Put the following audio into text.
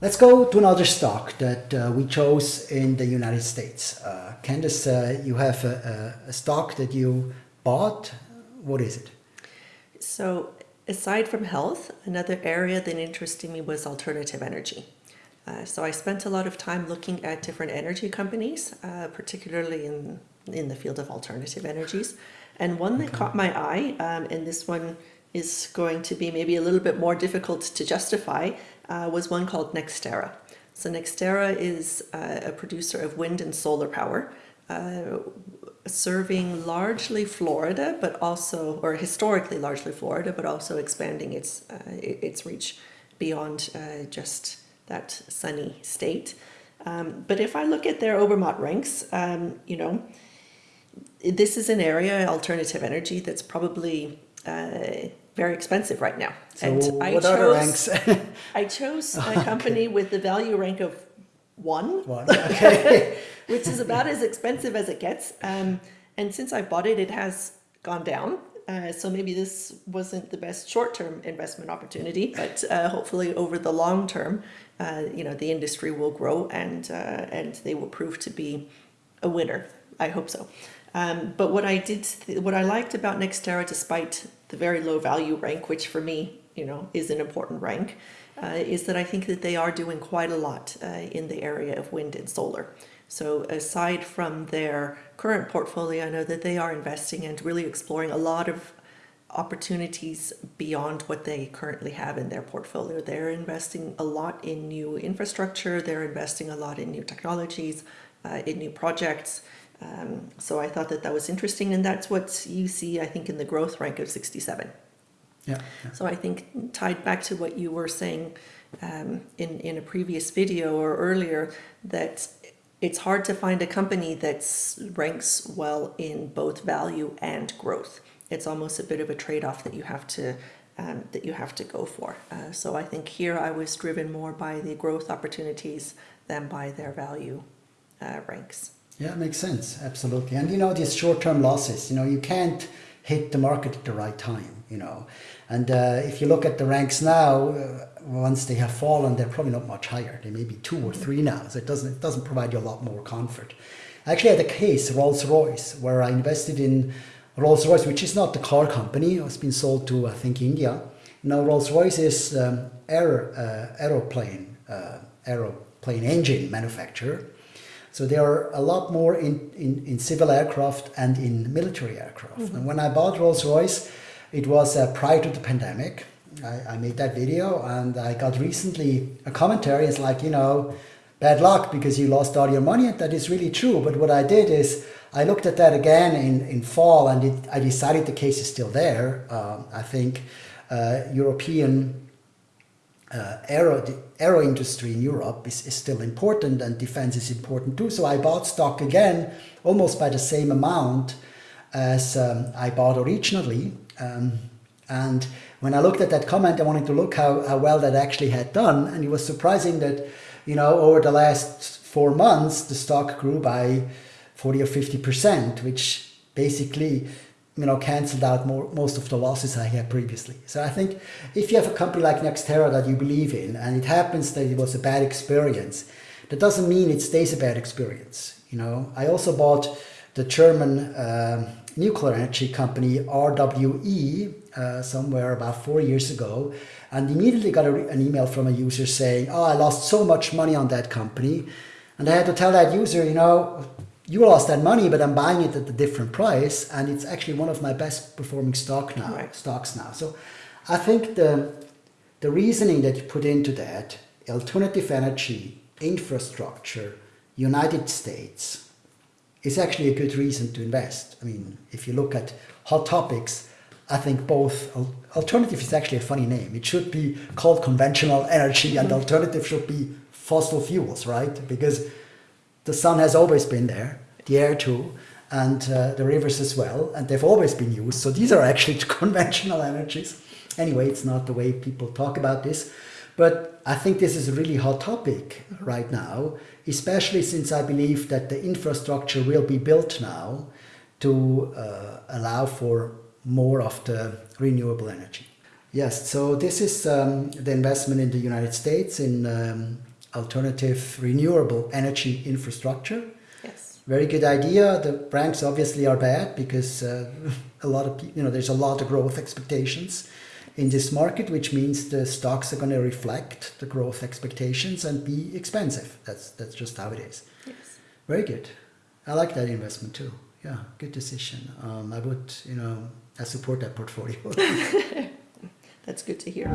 Let's go to another stock that uh, we chose in the United States. Uh, Candice, uh, you have a, a, stock that you bought. What is it? So aside from health, another area that interested me was alternative energy. Uh, so I spent a lot of time looking at different energy companies, uh, particularly in, in the field of alternative energies. And one that caught my eye, um, and this one is going to be maybe a little bit more difficult to justify, uh, was one called NextEra. So NextEra is uh, a producer of wind and solar power, uh, serving largely Florida, but also, or historically largely Florida, but also expanding its, uh, its reach beyond uh, just that sunny state. Um, but if I look at their Obermatt ranks, um, you know, this is an area, alternative energy, that's probably uh, very expensive right now. So and I chose, I chose a company okay. with the value rank of one, one. Okay. which is about as expensive as it gets. Um, and since I bought it, it has gone down. Uh, so maybe this wasn't the best short-term investment opportunity, but uh, hopefully over the long term, uh, you know, the industry will grow and uh, and they will prove to be a winner. I hope so. Um, but what I did, what I liked about NextEra, despite the very low value rank, which for me, you know, is an important rank, uh, is that I think that they are doing quite a lot uh, in the area of wind and solar. So aside from their current portfolio, I know that they are investing and really exploring a lot of opportunities beyond what they currently have in their portfolio. They're investing a lot in new infrastructure, they're investing a lot in new technologies, uh, in new projects, um, so I thought that that was interesting, and that's what you see, I think, in the growth rank of 67. Yeah. yeah. So I think tied back to what you were saying um, in, in a previous video or earlier, that it's hard to find a company that ranks well in both value and growth. It's almost a bit of a trade-off that you have to um, that you have to go for. Uh, so I think here I was driven more by the growth opportunities than by their value uh, ranks. Yeah, it makes sense. Absolutely. And you know, these short-term losses, you know, you can't hit the market at the right time, you know. And uh, if you look at the ranks now, uh, once they have fallen, they're probably not much higher. They may be two or three now. So it doesn't, it doesn't provide you a lot more comfort. I actually had a case, Rolls-Royce, where I invested in Rolls-Royce, which is not the car company. It's been sold to, I think, India. Now, Rolls-Royce is um, aer, uh, aeroplane, uh, aeroplane engine manufacturer. So there are a lot more in, in, in civil aircraft and in military aircraft. Mm -hmm. And when I bought Rolls-Royce, it was uh, prior to the pandemic. I, I, made that video and I got recently a commentary. It's like, you know, bad luck because you lost all your money. And that is really true. But what I did is I looked at that again in, in fall and it, I decided the case is still there. Um, I think uh, European uh, aero, the aero industry in Europe is, is still important and defense is important too. So I bought stock again almost by the same amount as um, I bought originally. Um, and when I looked at that comment, I wanted to look how, how well that actually had done. And it was surprising that, you know, over the last four months, the stock grew by 40 or 50%, which basically you know, cancelled out more, most of the losses I had previously. So I think if you have a company like NextEra that you believe in and it happens that it was a bad experience, that doesn't mean it stays a bad experience. You know, I also bought the German uh, nuclear energy company RWE uh, somewhere about four years ago and immediately got a, an email from a user saying, oh, I lost so much money on that company. And I had to tell that user, you know, you lost that money, but I'm buying it at a different price, and it's actually one of my best performing stock now, right. stocks now. So I think the the reasoning that you put into that alternative energy, infrastructure, United States is actually a good reason to invest. I mean, if you look at hot topics, I think both alternative is actually a funny name. It should be called conventional energy, and mm-hmm. alternative should be fossil fuels, right? Because the sun has always been there, the air too, and uh, the rivers as well, and they've always been used. So these are actually conventional energies. Anyway, it's not the way people talk about this, but I think this is a really hot topic right now, especially since I believe that the infrastructure will be built now to uh, allow for more of the renewable energy. Yes, so this is um, the investment in the United States in um, alternative renewable energy infrastructure. Yes. Very good idea. The ranks obviously are bad because uh, a lot of you know there's a lot of growth expectations in this market, which means the stocks are going to reflect the growth expectations and be expensive. That's that's just how it is. Yes. Very good. I like that investment too. Yeah, good decision. Um, I would you know I support that portfolio. That's good to hear.